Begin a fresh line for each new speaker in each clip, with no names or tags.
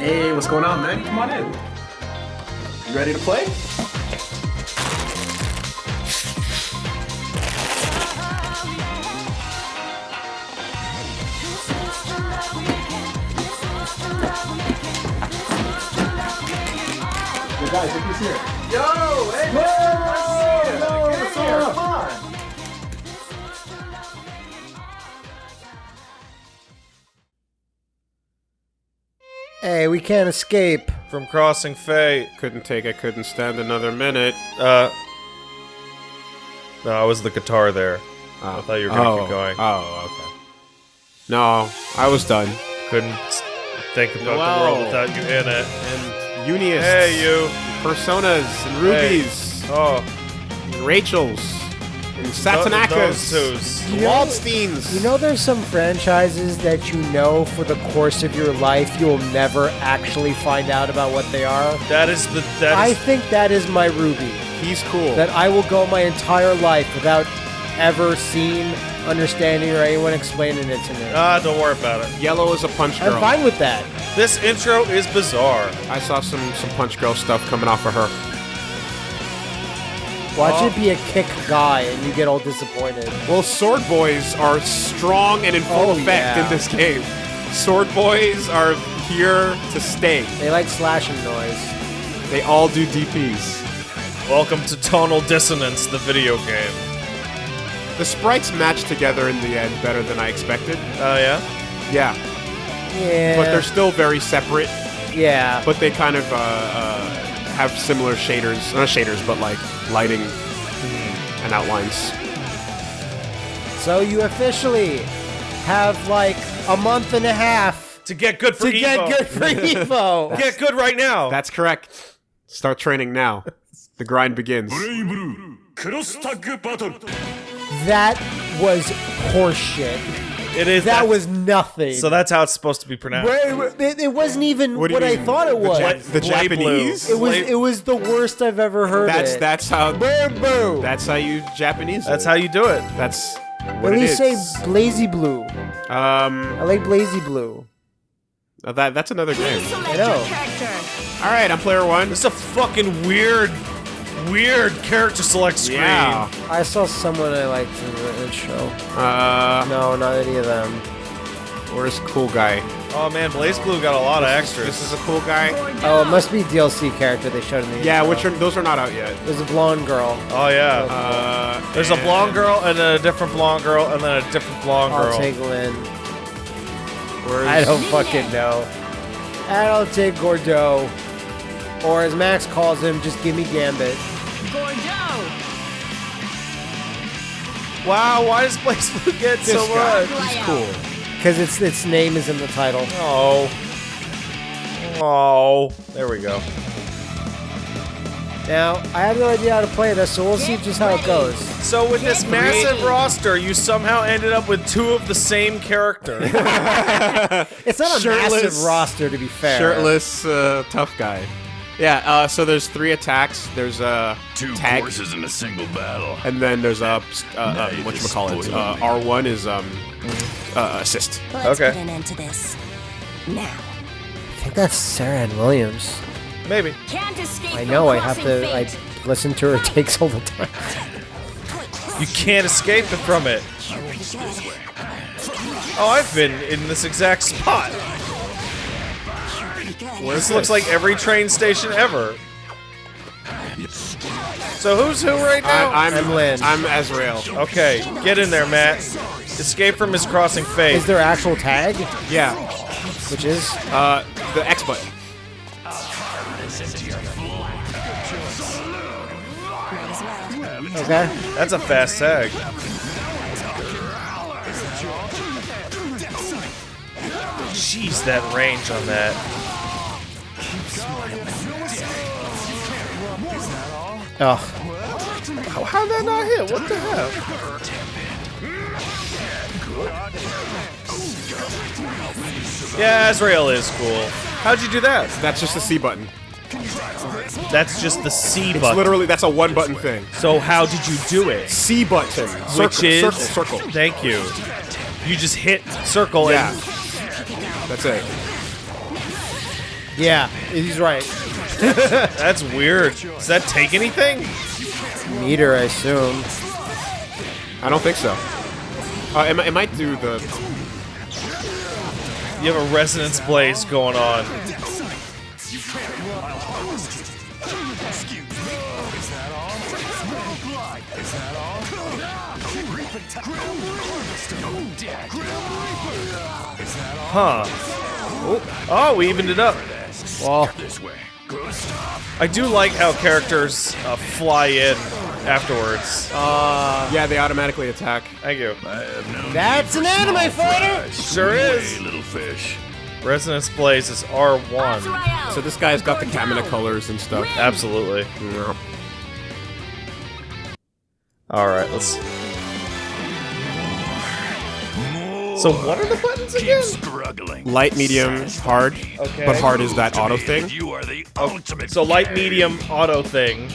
Hey, what's going on, man? Come on in. You ready to play? Yo, guys, look who's here. Yo, hey, man, nice to see you.
Yo,
Get
what's up?
Come.
Hey, we can't escape.
From Crossing Fate.
Couldn't take I couldn't stand another minute.
Uh. No, it was the guitar there.
Oh.
I thought you were gonna
oh.
keep going.
Oh, okay. No, I was done.
Couldn't think about the world without you in it.
And Unius.
Hey, you.
Personas and Rubies.
Oh,
And Rachels. And Satanakas.
those twos.
and Waldsteins.
You know, there's some franchises that you know for the course of your life you'll never actually find out about what they are.
That is the that
I
is
think that is my Ruby.
He's cool.
That I will go my entire life without ever seeing, understanding, or anyone explaining it to me.
ah. Don't worry about it.
Yellow is a punch girl.
I'm fine with that.
This intro is bizarre.
I saw some some punch girl stuff coming off of her.
Watch
Oh.
it be a kick guy and you get all disappointed.
Well, sword boys are strong and in full
Oh,
effect
yeah.
in this game. Sword boys are here to stay.
They like slashing noise.
They all do DPs.
Welcome to Tonal Dissonance, the video game.
The sprites match together in the end better than I expected.
Oh yeah.
Yeah,
Yeah.
but they're still very separate.
yeah.
But they kind of uh, uh, have similar shaders, not shaders, but like lighting and outlines.
So you officially have like a month and a half
to get good for
to
Evo.
get good for Evo.
get good right now.
That's correct. Start training now. The grind begins.
That was horseshit
it is
That was nothing.
So that's how it's supposed to be pronounced.
Wait, wait, it, it wasn't even
What
what, I
mean?
thought it
The
was.
Ja- the Japanese?
blue.
it was it was the worst I've ever heard.
That's
it.
that's how
Boo boo.
that's how you Japanese.
That's
it.
how you do it.
That's
At
what it
least say blazy blue.
Um,
I like blazy blue.
uh, that that's another game.
I know.
All right, I'm player one.
This is a fucking weird, weird character select screen.
Yeah.
I saw someone I liked in the intro.
Uh,
No, not any of them.
where's cool guy?
Oh man, BlazBlue got a lot of extras.
This is a cool guy.
Oh, it must be DLC character they showed in the
Yeah,
intro.
which are those are not out yet.
There's a blonde girl.
oh yeah.
Uh,
There's a blonde girl and then a different blonde girl and then a different blonde girl.
I'll
girl.
take Linne.
Where's,
I don't fucking know. I don't take Gordeau. Or as Max calls him, just give me Gambit.
Wow, why does Blaze Blue get
This
so
guy.
much?
He's cool.
Because its its name is in the title.
Oh. Oh. There we go.
Now, I have no idea how to play this, so we'll see just how it goes.
So with this massive roster, you somehow ended up with two of the same character.
It's not a
Shirtless.
massive roster, to be fair.
Shirtless, uh, tough guy. Yeah. Uh, so there's three attacks. There's a
Two
tag,
courses in a single battle
and then there's a uh, uh, what you call it. Uh, R1 is um uh, assist.
Let's
Okay.
put an end to this. Now.
I think that's Sarah Ann Williams.
Maybe.
Can't escape
I know, I have to I listen to her takes all the time.
You can't escape it from it. Oh, I've been in this exact spot. This looks like every train station ever. So who's who right now?
I, I'm
I'm Linne.
I'm Azrael.
okay, get in there, Matt. Escape from his crossing fate.
Is there actual tag?
Yeah.
Which is?
Uh, the X button.
Okay.
That's a fast tag. Jeez, that range on that.
Oh,
How, how'd that not hit? What the hell? Yeah, Azrael is cool. How'd you do that?
That's just the C button.
That's just the C
It's
button.
literally that's a one button thing.
so how did you do it?
C button. Circle,
Which is
circle, circle.
Thank you. You just hit circle
Yeah.
and
That's it.
Yeah, he's right.
That's weird. Does that take anything?
Meter, I assume.
I don't think so. Uh, it, mi- it might do the.
You have a resonance blaze going on. Huh. Oh, oh, we evened it up.
Well,
I do like how characters uh, fly in afterwards.
Yeah, they automatically attack.
Thank you.
that's an anime fighter.
Sure is.
little fish.
Resonance blaze is R1.
So this guy's got the Kamina colors and stuff.
Absolutely.
Yeah.
All right, let's. So what are the buttons again?
Struggling.
Light, medium, hard.
Okay.
But hard is that auto thing.
You are the oh, ultimate.
So light, medium, auto thing.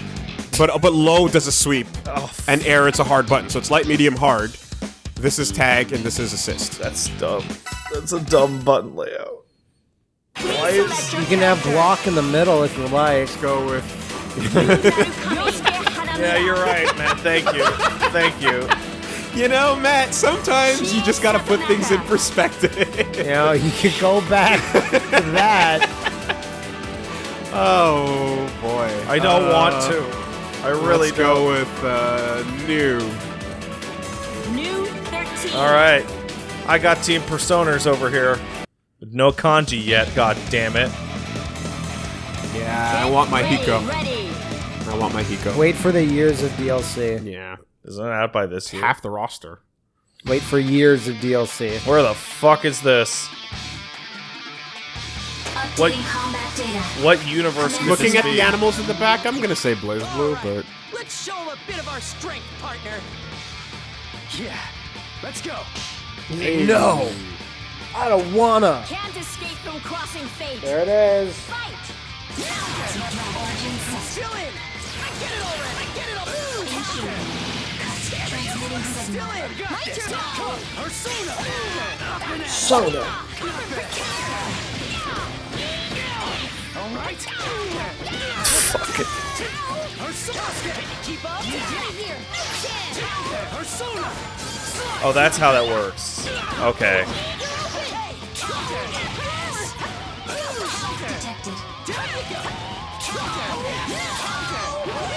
But uh, but low does a sweep,
Oh,
and air it's a hard button. So it's light, medium, hard. This is tag, and this is assist.
that's dumb. That's a dumb button layout. Why is
You can have block in the middle if you like.
Go with.
Yeah, you're right, man. Thank you. Thank you.
You know, Matt. Sometimes you just gotta put things in perspective.
You know, you can go back to that.
oh boy.
I don't
Uh,
want to. I really
let's go
don't.
with uh, new.
Nu 13.
All right. I got Team Personers over here. With no kanji yet, god damn it.
Yeah, I want my
Ready,
Hiko.
Ready.
I want my Hiko.
Wait for the years of DLC.
Yeah,
Isn't it out by this year?
half the roster.
Wait for years of DLC.
Where the fuck is this? What-
Updating combat data.
What universe could
Looking
this
at
be?
the animals in the back, I'm gonna say Blaze Blue, but
Let's show him a bit of our strength, partner. Yeah, let's go.
No! I don't wanna!
Can't escape from crossing fate.
There it is.
Fight.
Still in. I get it already. I get it already.
Soda.
All right.
Fuck it. Oh, that's how that works. Okay.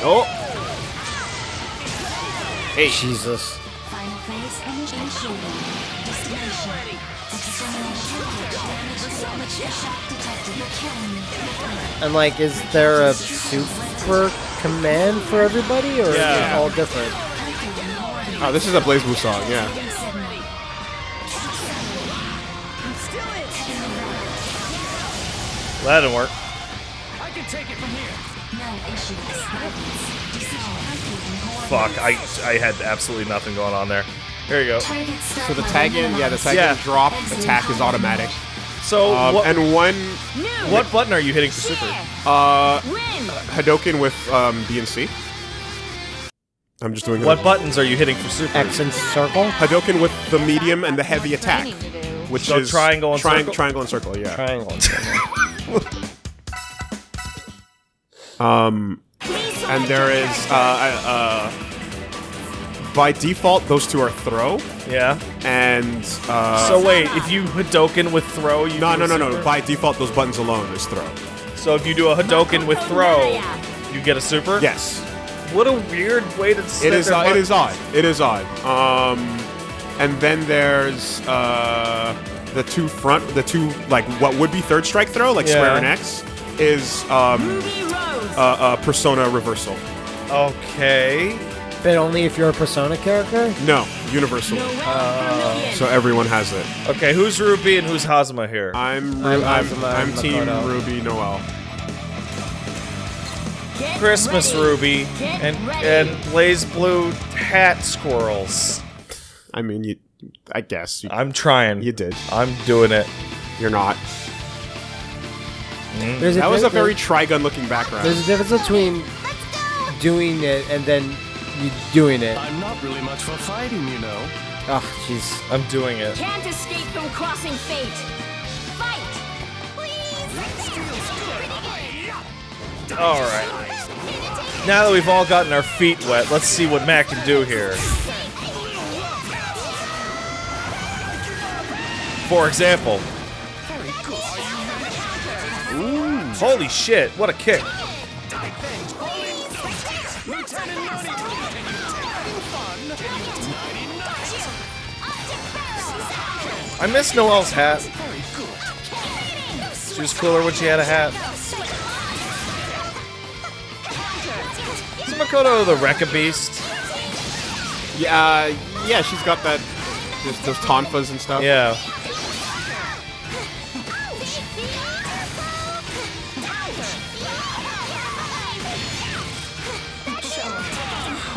Oh,
killing me.
And like, is there a super command for everybody, or is
Yeah.
it all different?
oh, this is a BlazBlue song. Yeah.
Still
that didn't work. Fuck, I I had absolutely nothing going on there. There you go.
So the tag in, yeah, the tag
Yeah.
in drop attack is automatic.
So
Um,
what,
and one
what button are you hitting for super?
uh,
Win.
Hadoken with um, B and C. I'm just doing
What buttons are you hitting for super?
X and circle?
Hadoken with the medium and the heavy attack, which
So
is
triangle and
triang-
circle?
Triangle and circle, yeah.
Triangle. and circle.
Um, and there is uh, uh, by default those two are throw
Yeah.
and uh,
So wait, if you Hadoken with throw, you
no no no no by default those buttons alone is throw.
So if you do a Hadoken with throw, you get a super.
Yes,
What a weird way to.
it
set
is
their
uh, it is odd. It is odd. Um, and then there's uh, the two front, the two like what would be third strike throw, like square
Yeah.
and X, is um,
Ruby
uh, uh, persona reversal.
Okay.
But only if you're a Persona character?
No, universal.
Noel
So everyone has it.
Okay, who's Ruby and who's Hazama here?
I'm
I'm
I'm,
Hazama
I'm, Team
Makoto.
Ruby Noel.
Get
Christmas
ready.
Ruby
Get
and
ready.
and Blaze Blue hat squirrels.
I mean, you. I guess you,
I'm trying.
you did.
I'm doing it.
You're not. Mm-hmm.
There's
That was a very Trigun looking background.
There's a difference between doing it and then you doing it.
I'm not really much for fighting, you know.
Oh, jeez.
I'm doing it.
Can't escape from crossing fate. Fight. Please.
Alright. Now that we've all gotten our feet wet, let's see what Mac can do here. For example. Holy shit, what a kick. I miss Noel's hat. She was cooler when she had a hat. Is Makoto the Rekka Beast?
Yeah, uh, yeah, she's got that. Those, those tonfas and stuff.
Yeah.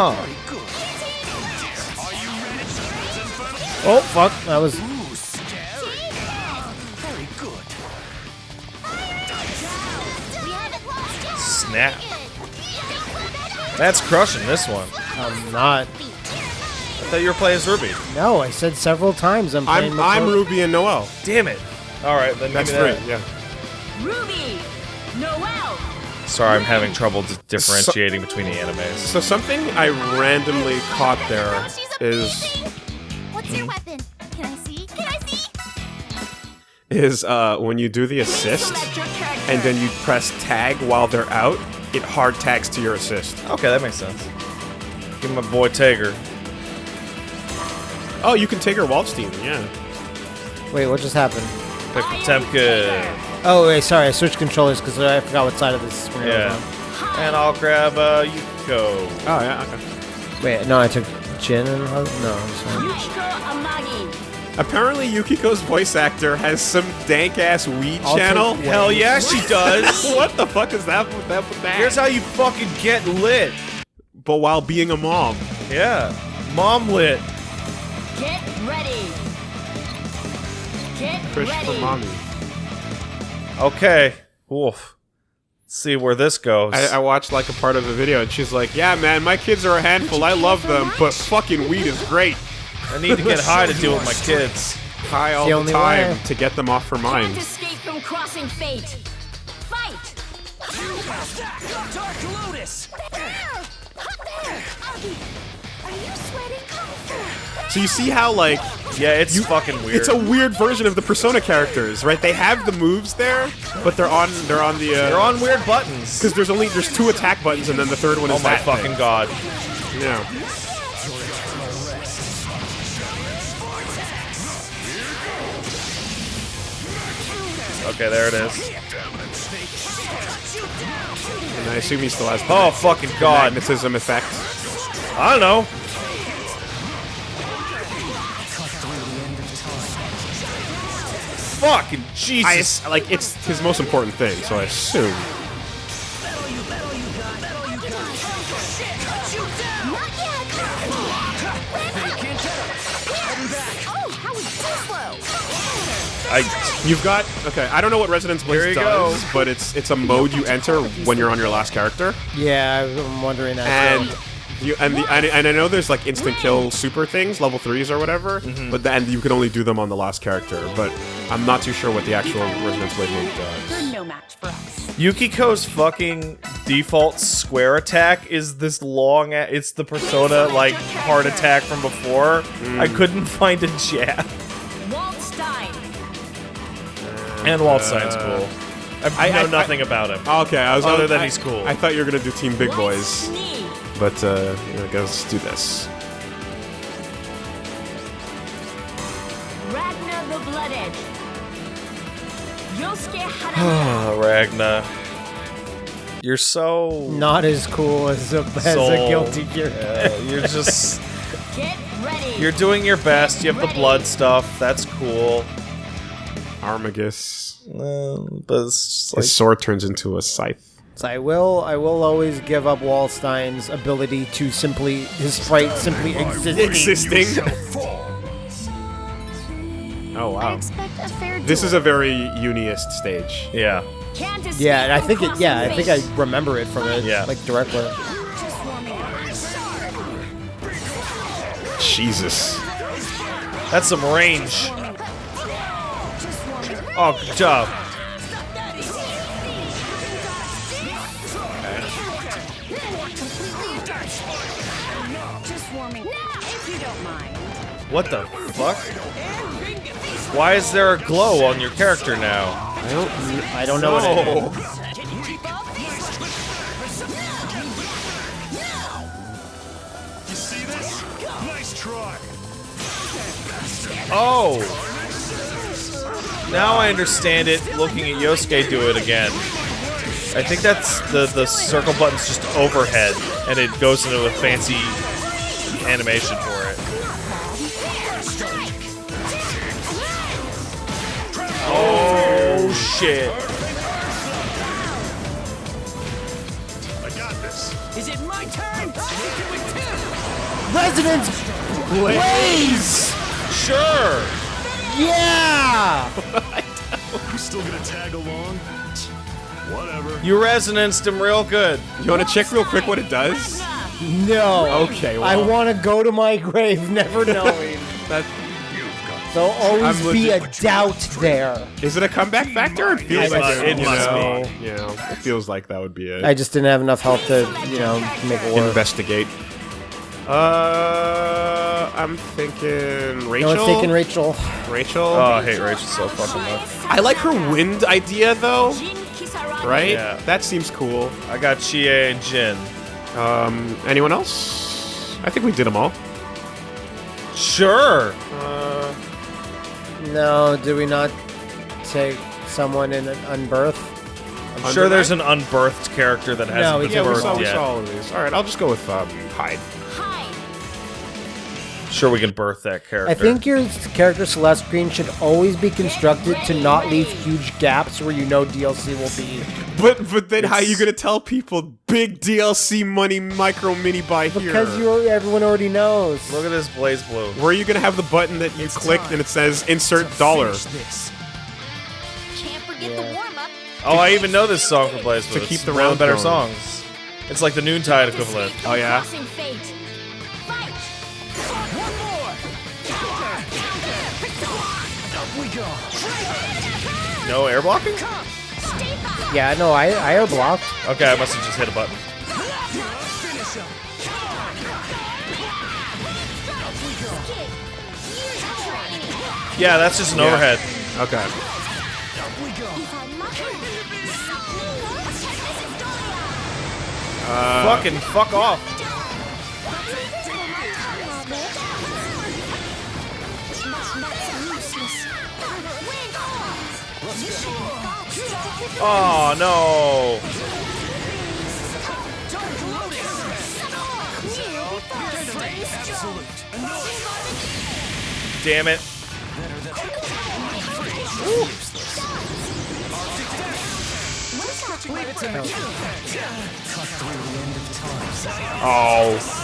Huh.
Oh fuck! That was
Snap. That's crushing this one.
I'm not.
I thought you were playing as Ruby.
No, I said several times I'm playing.
I'm I'm Ruby and Noel.
Damn it. Alright, then
That's
maybe
three.
that.
Yeah.
Ruby, Noel.
Sorry, I'm having trouble d- differentiating between the animes.
So something I randomly caught there is
What's your weapon? Can I see? Can I see?
is uh, when you do the assist
Select your character.
and then you press tag while they're out, it hard tags to your assist.
Okay, that makes sense. Give my boy Tager.
Oh, you can take her Waldstein, yeah.
Wait, what just happened?
Pick
I
Potemkin.
Oh wait, sorry, I switched controllers because I forgot what side of this screen I
Yeah.
was
And I'll grab uh, Yuko.
Oh, yeah, okay.
on. Wait, no, I took Jin and no, I'm sorry.
Yukiko Amagi.
Apparently, Yukiko's voice actor has some dank ass weed
I'll
channel.
Hell yeah, she does.
what the fuck is that with that? With that?
Here's how you fucking get lit.
but while being a mom.
Yeah. Mom lit.
Get ready. Get
Fish
ready.
for mommy.
Okay. Wolf. Let's see where this goes.
I, I watched like a part of the video, and she's like, "Yeah, man, my kids are a handful. I love them, but fucking weed is great.
I need to get high to deal with my kids.
High all
the
the, time
way.
to get them off her mind."
Can't escape from crossing fate. Fight.
Dark Lotus. Are you sweating?
So you see how like
Yeah, it's you, fucking weird.
it's a weird version of the Persona characters, right? They have the moves there, but they're on they're on the uh,
They're on weird buttons.
because there's only there's two attack buttons, and then the third one
Oh
is
my
that
fucking
thing.
god.
Yeah.
Okay, there it is.
And I assume he still has
Oh fucking god.
magnetism effect.
I don't know. Fucking Jesus.
ass- like it's his most important thing, so I assume.
Not yet. Oh, how is too slow?
I
You've got okay. I don't know what Resonance
Here
Blitz does,
go.
but it's it's a mode you enter when you're on your last character,
Yeah, I'm wondering that.
and you and the and, and I know there's like instant kill super things, level threes or whatever,
Mm-hmm.
but then you can only do them on the last character. But I'm not too sure what the actual Resonance Blaze mode does.
You're no match for us.
Yukiko's fucking default square attack is this long. It's the Persona like heart attack from before. I couldn't find a jab.
Waldstein.
And Waldstein's cool. I,
I-
know
I-
nothing about him.
Okay, I was
Other
I-
than
I-
he's cool.
I thought you were gonna do Team Big Boys,
Knee.
But uh, I guess let's do this.
Ragna the Bloodedge. Yosuke Harada.
Oh, Ragna. You're so
not as cool as a, as a guilty gear.
Uh, you're just
Get ready.
you're doing your best. You have the blood stuff. That's cool.
Armagus.
Um, but it's just like
His sword turns into a scythe.
So I will, I will always give up Waldstein's ability to simply his sprite simply existing.
Existing. oh wow.
expect a fair
This is a very uniest stage.
yeah.
Yeah, and I think it. Yeah, I think I remember it from it.
Yeah.
like directly.
Just warming up.
Jesus.
That's some range. Oh, good job. What the fuck? Why is there a glow on your character now?
I don't.
I don't know what it is.
know.
You see this? Nice try.
Oh! Now I understand it looking at Yosuke do it again. I think that's the, the circle button's just overhead, and it goes into a fancy animation Oh shit.
I got this.
Is it my turn? Hit you with two.
Resonance Blaze!
Sure!
Yeah!
You still gonna tag along? Whatever.
You resonanced him real good.
You want to check real quick what it does?
No.
Okay,
I want to go to my grave never knowing.
That
There'll always
I'm
be a doubt there.
is it a comeback factor? It feels
I
like
must-
it,
it
you
must
know,
be.
You know, it feels like that would be it.
I just didn't have enough health to, you know, make it work.
Investigate. Uh, I'm thinking Rachel.
No one's taking Rachel.
Rachel.
Oh, I hate Rachel so fucking much.
I like her wind idea though. Right?
Yeah.
That seems cool.
I got Chie and Jin.
Um, anyone else? I think we did them all.
Sure.
Uh,
No, do we not take someone in an unbirth?
I'm sure there's an unbirthed character that hasn't
No, we
been
yeah, we
birthed
saw, we
yet.
saw all of these. All right, I'll just go with um, Hyde.
Sure, we can birth that character.
I think your character Celeste Green should always be constructed to not leave huge gaps where you know DLC will be.
But but then how are you gonna tell people big DLC money micro mini buy here?
Because you everyone already knows.
Look at this BlazBlue.
Where are you gonna have the button that you clicked and it says insert dollar?
Can't forget the
Yeah.
warm up.
Oh, I even know this song from BlazBlue.
To keep
It's
the
one of
round
better
going.
songs. It's like the Noontide equivalent.
Oh yeah.
No air blocking?
Yeah, no, I I air blocked.
Okay, I must have just hit a button.
Finish him.
Skid. Use training.
Yeah, that's just an
Yeah.
overhead.
Okay.
Up we go.
If I must.
Fucking fuck off. Oh no. Damn it. Oh.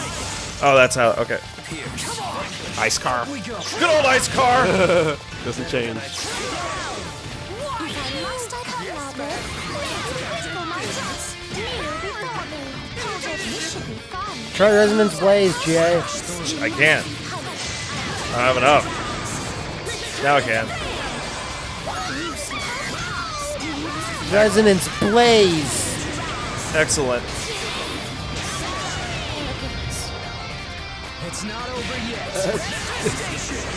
Oh, that's how. Okay.
Ice car.
Good old ice car.
Doesn't change.
Try Resonance Blaze, GA.
I can't. I don't have enough. Now I can.
Resonance Blaze.
Excellent.
It's not over yet.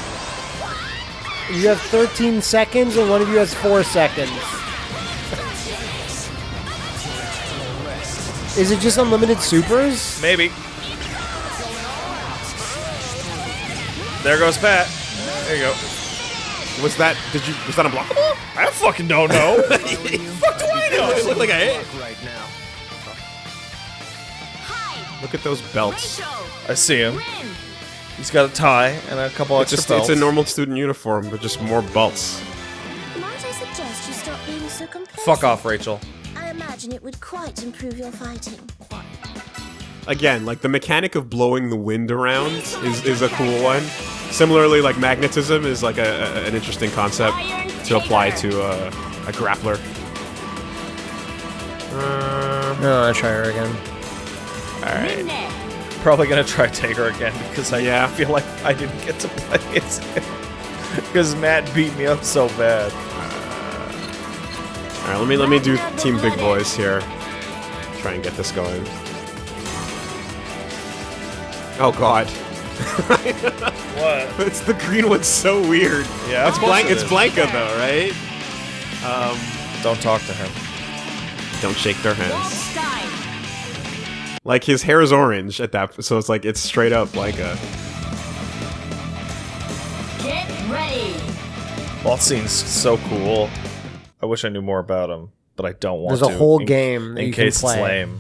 You have 13 seconds, and one of you has 4 seconds. Is it just unlimited supers?
Maybe. There goes Pat. There you go.
Was that? Did you? Was that unblockable?
I fucking don't know. fuck do I know?
It looked like a hit.
right now.
Look at those belts.
I see him. He's got a tie and a couple
It's
extra
just it's a normal student uniform, but just more belts.
Might I suggest you stop being so complacent?
Fuck off, Rachel.
I imagine it would quite improve your fighting.
Again, like the mechanic of blowing the wind around is, is a cool one. Similarly, like magnetism is like a, a- an interesting concept to apply to a, a grappler. Uh,
No, I'll try her again.
Alright.
Probably gonna try Tager again because I
Yeah.
feel like I didn't get to play it. Because Matt beat me up so bad.
Alright, let me let me do Team Big Boys here. Try and get this going. Oh god.
What?
It's the green one's so weird.
Yeah,
it's Blank.
it
It's. Blanka though, right?
Um, don't talk to him.
Don't shake their hands. Like his hair is orange at that, so it's like it's straight up Blanka.
Get ready.
Waldstein's so cool. I wish I knew more about him, but I don't want
There's
to.
There's a whole
in-
game that
in
you can
case
play.
it's lame.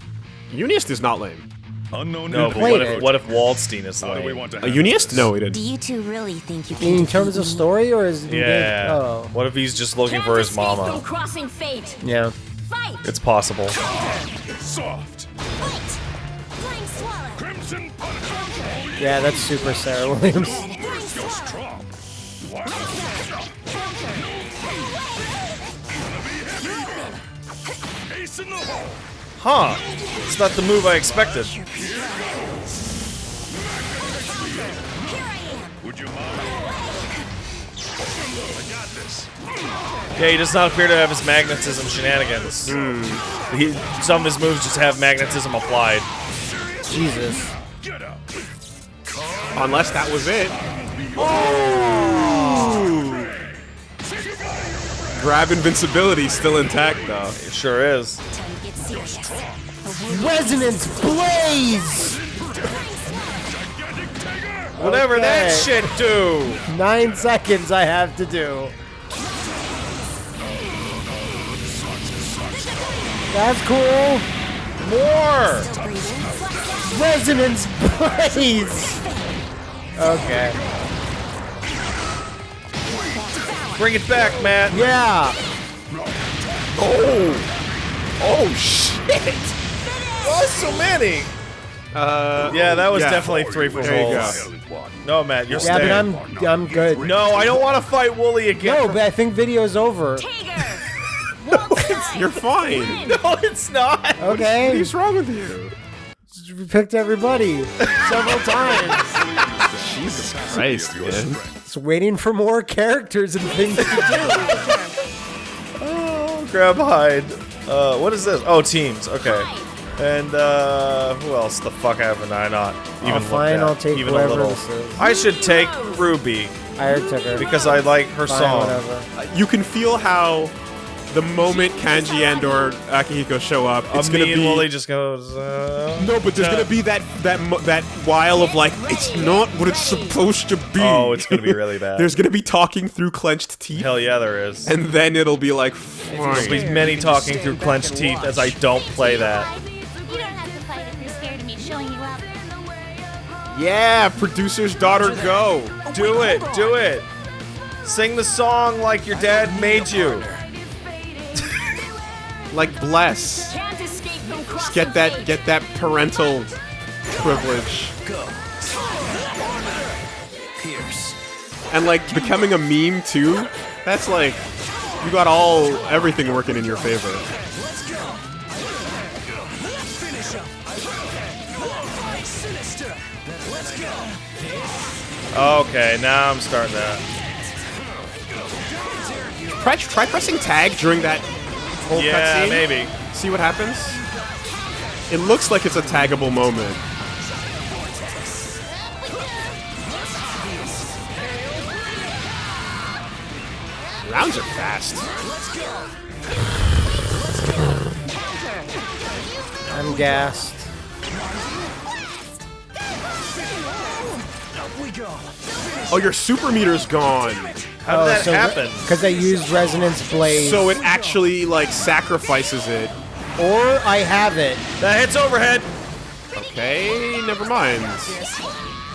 Uniest is not lame.
Unknown
No, but
played
what if what if Waldstein is
How do we want to
A
handle
Uniest?
this?
No, he didn't.
Do you two really think you can
In terms of story, or is it
Yeah.
Oh,
What if he's just looking
Can't
for his mama?
From crossing fate.
yeah.
Fight.
It's possible.
Soft.
Fight! Flying swallow!
Crimson punch.
Yeah, that's super Sarah Williams.
Ace in the hole.
Huh? It's not the move I expected.
Would you mind? I got this.
Yeah, he does not appear to have his magnetism shenanigans. Hmm. He, some of his moves just have magnetism applied.
Jesus.
Unless that was it. Oh! Grab invincibility still intact though.
It sure is.
Time to get serious.
Resonance Blaze!
Whatever that shit do.
Nine seconds I have to do. That's cool.
More.
Resonance Blaze! Okay.
Bring it back, Matt.
Yeah.
Oh shit. Why so many?
Uh,
Yeah, that was
Yeah.
definitely three for
There you
holes.
go.
No, Matt, you're
Yeah,
staying.
but I'm I'm good.
No, I don't want to fight Wooly again.
No, but I think video's over.
Tiger. Waldstein.
You're fine.
no, it's not.
Okay.
What's wrong with you?
We picked everybody several times.
Jesus Christ, man.
Just waiting for more characters and things to do.
Oh, grab Hyde. Uh, what is this? Oh, teams. Okay. And uh, who else the fuck haven't I not even looked
fine,
at?
I'll take
even a little.
this is.
I should take Ruby
I took her.
because I like her
Fine,
song.
whatever.
You can feel how the moment Kanji and or Akihiko show up, it's
Uh,
gonna
me and
be
Wooly just goes. Uh,
no, but there's
uh,
gonna be that that that while of like it's not what it's supposed to be.
Oh, it's gonna be really bad.
there's gonna be talking through clenched teeth,
Hell yeah, there is.
and then it'll be like
There'll be many talking through clenched teeth as I don't play that.
You don't have to fight if you're scared of me showing you up.
Yeah, producer's daughter, go.
Do it, do it. Sing the song like your dad made you.
Like bless.
Can't escape from crossing
Get that get that parental privilege. And like becoming a meme too. That's like you got all everything working in your favor.
Okay, now I'm starting to.
Try, try pressing tag during that whole
Yeah,
cutscene.
maybe.
See what happens. It looks like it's a taggable moment. Rounds are fast.
I'm gassed.
Oh, your super meter's gone.
How did oh, that happen?
Because I used Resonance Blaze.
So it actually like sacrifices it.
or I have it,
That hits overhead.
Okay, never mind.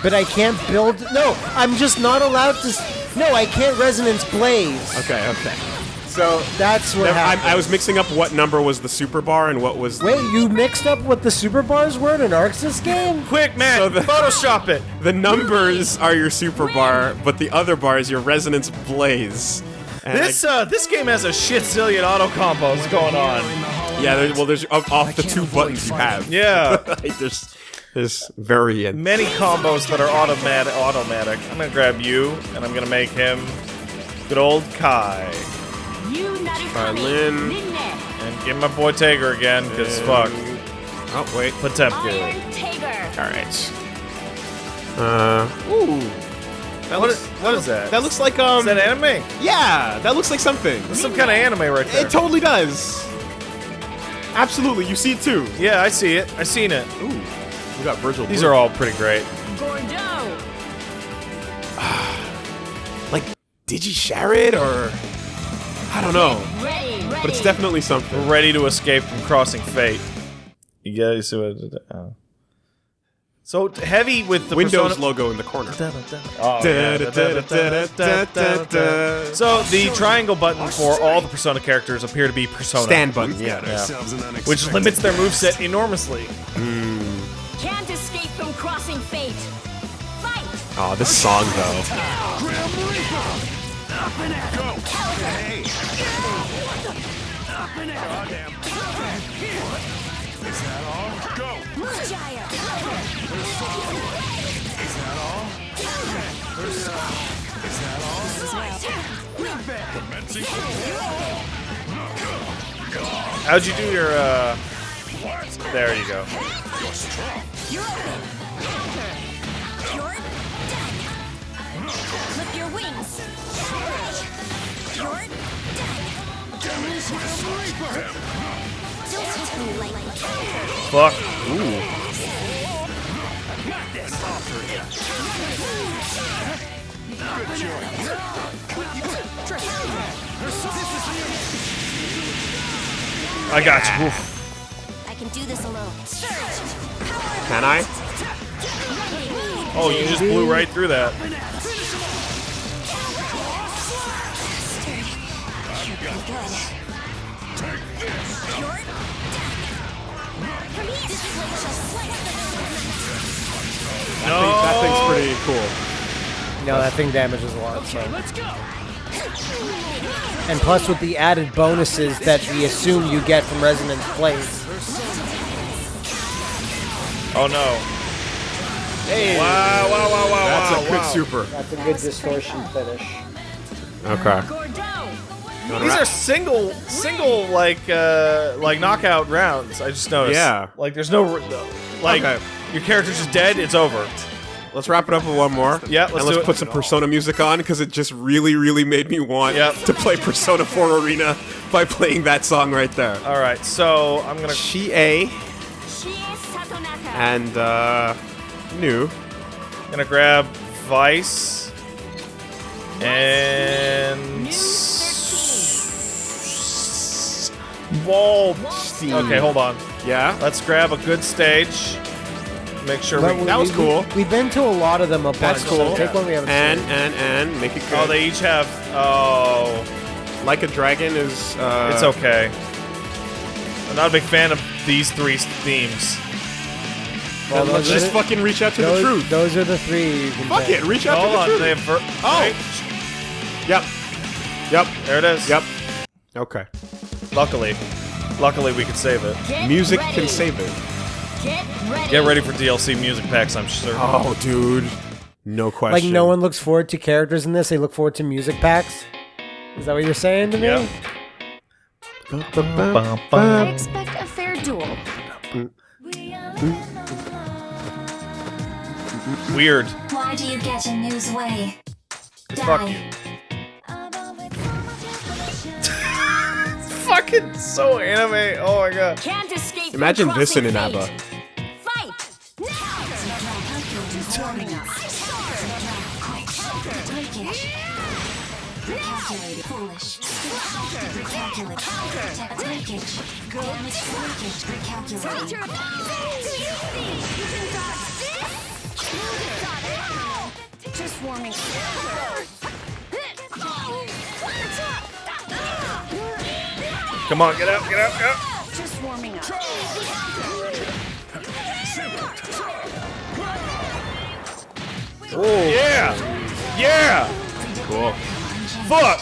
but I can't build. No, I'm just not allowed to. No, I can't Resonance Blaze.
Okay, okay.
So that's what
Never- I,
happened.
I was mixing up what number was the super bar and what was
Wait, you mixed up what the super bars were in an ArcSys game?
Quick, man,
So the-
Photoshop it.
the numbers are your super bar, but the other bar is your resonance blaze. And
This uh, this game has a shit zillion auto combos going on.
Yeah, there, well, there's off, off the two buttons you have.
Yeah,
Like, there's there's variant.
many combos that are automatic. Automatic. I'm gonna grab you, and I'm gonna make him good old Kai,
Yu Narukami.
Violin.
Ninne.
and give my boy Tager again, cause fuck
Oh wait.
Potemkin.
Iron
All right. Uh, ooh. That
What
looks,
is, what is that?
that looks like um.
Is that anime?
yeah, that looks like something.
That's some kind of anime right there.
It totally does. Absolutely, you see it too.
yeah, I see it. I seen it.
Ooh, we got Virgil.
These
Blue.
are all pretty great.
Gordeau!
like, did you share it or? I don't know,
Ready, ready.
but it's definitely something.
We're ready to escape from crossing fate. You guys see what? Oh. So heavy with the
Windows
Persona-
logo in the corner.
So the triangle button for all the Persona characters appear to be Persona,
Stand button. Yeah.
Ourselves an unexpected
which limits their moveset enormously. Hmm.
Can't escape from crossing fate. Fight!
Oh, this song though.
Gyre!
How'd you do your? uh... There you go.
You're open. You're done. Clip your wings.
Fuck. Ooh. I got you. Oof.
I can do this alone.
Can I?
Oh, you just blew right through that.
That thing's pretty cool.
No, that thing damages a lot. So. And plus, with the added bonuses that we assume you get from Resonance Blaze.
Oh no. Hey. Wow, wow, wow, wow,
That's
wow,
a good
wow.
super.
That's a good distortion finish.
Okay.
These are single, single like, uh, like knockout rounds. I just noticed.
Yeah.
Like, there's no, like,
Okay.
Your character's just dead. It's over.
Let's wrap it up with one more.
Yeah, let's
and let's
it.
put some Persona music on because it just really, really made me want
Yep.
to play Persona 4 Arena by playing that song right there.
All right. So I'm gonna.
She A and uh, new.
Gonna grab Weiss and s- Wall. Okay, hold on.
Yeah.
Let's grab a good stage. Make sure we.
we-
that was
we-
cool.
We've been to a lot of them a bunch.
That's
so
cool.
take one we haven't
And
seen.
and and make it good.
Oh, they each have. Oh,
like a dragon is. Uh,
it's okay. I'm not a big fan of these three themes.
Well,
let's just
the-
fucking reach out to the truth.
Those are the three. You can
Fuck
pick.
it, reach out
Hold
to the
on,
truth.
they have. Ver-
Oh.
Wait,
Yep. Yep.
there it is.
Yep. Okay.
Luckily, luckily we could save it.
Get
Music
ready.
can save it.
Get ready.
Get ready for DLC music packs. I'm sure.
Oh, dude. No question.
Like no one looks forward to characters in this. They look forward to music packs. Is that what you're saying to me?
Yeah.
I expect a fair duel.
Weird.
Why do you get in Nu's way?
Fuck.
Die.
Fucking so anime. Oh my god.
Can't escape
Imagine this in an
crossing
ABBA.
Recalculate. Foolish. Recalculate. Take it. Damage. Take it. Recalculate.
Just warming
Come on, get up, get up, get out.
Just warming up.
Oh yeah, yeah.
Cool.
Fuck.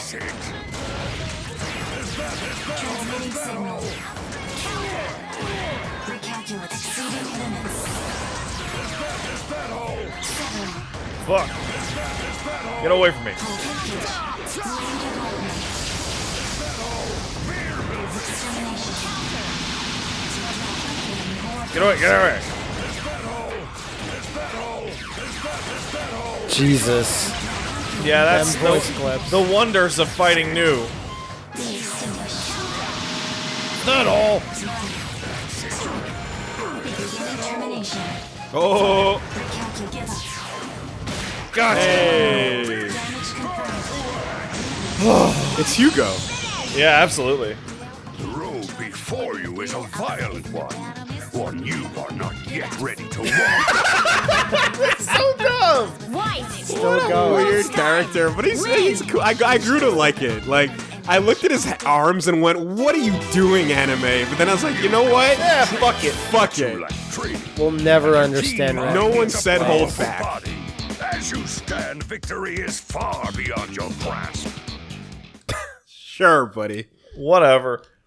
Fuck. Get away from me. Get away, get away.
Jesus.
Yeah, that's
Them voice
the,
clips.
the wonders of fighting Nu. Not all.
Termination.
Oh,
Calculate.
Gotcha.
hey. It's Hugo.
Yeah, absolutely.
The road before you is a violent one. One you are not yet ready to walk.
So dumb.
Why?
Still going.
Weird character, but he's, he's cool. I, I grew to like it. Like, I looked at his arms and went, "What are you doing, anime?" But then I was like, you know what?
Yeah, fuck it.
Fuck it.
We'll never understand
Team
No one said hold
powerful
back.
As you stand, victory is far beyond your grasp.
Sure, buddy.
Whatever.